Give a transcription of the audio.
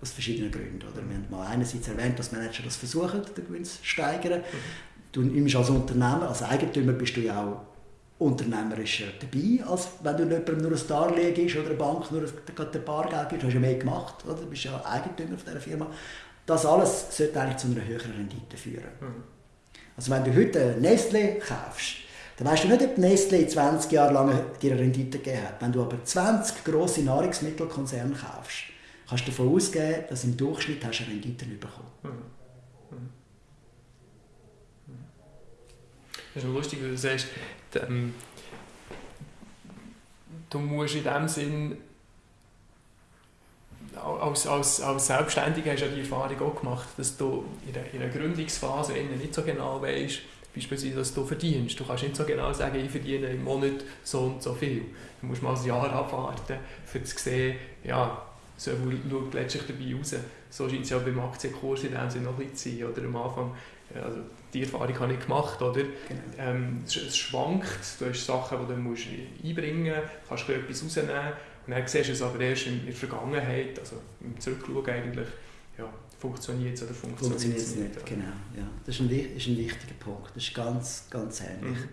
Aus verschiedenen Gründen. Oder? Wir haben mal einerseits erwähnt, dass Manager das versuchen, den Gewinn zu steigern. Mhm. Du nimmst als Unternehmer, als Eigentümer bist du ja auch unternehmerisch dabei, als wenn du jemandem nur ein Darlehen gibst oder eine Bank nur ein Bargeld gibst. Du hast ja mehr gemacht, oder? du bist ja Eigentümer von dieser Firma. Das alles sollte eigentlich zu einer höheren Rendite führen. Mhm. Also wenn du heute Nestle kaufst, dann weißt du nicht, ob Nestle 20 Jahre lang dir eine Rendite gegeben hat. Wenn du aber 20 grosse Nahrungsmittelkonzerne kaufst, kannst du davon ausgehen, dass im Durchschnitt hast du eine Rendite bekommen. Mhm. Mhm. Das ist lustig, weil du sagst, ähm, du musst in dem Sinn als, als, als Selbstständiger hast du ja die Erfahrung auch gemacht, dass du in der, in der Gründungsphase nicht so genau weißt, beispielsweise, was du verdienst. Du kannst nicht so genau sagen, ich verdiene im Monat so und so viel. Du musst mal ein Jahr abwarten, um zu sehen, ja, so schaut letztlich dabei raus. So scheint es ja beim Aktienkurs in dem Sinne noch ein bisschen zu sein. Oder am Anfang, also die Erfahrung habe ich gemacht, oder? Genau. Ähm, es, es, schwankt, du hast Sachen, die du musst einbringen musst, kannst du etwas rausnehmen und dann siehst du es aber erst in der Vergangenheit, also im Zurückschauen eigentlich, ja, funktioniert es oder funktioniert es nicht. nicht. Genau, ja. Das ist ein, ist ein wichtiger Punkt, das ist ganz, ganz ähnlich. Mhm.